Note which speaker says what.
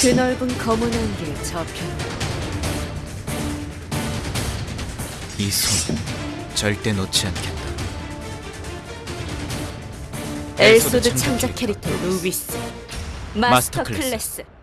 Speaker 1: 그 넓은 검은 안개 저편
Speaker 2: 이 손은 절대 놓지 않겠다. 엘소드
Speaker 1: 창작
Speaker 2: 창작
Speaker 1: 캐릭터 루비스
Speaker 2: 마스터
Speaker 1: 마스터
Speaker 2: 클래스.
Speaker 1: 클래스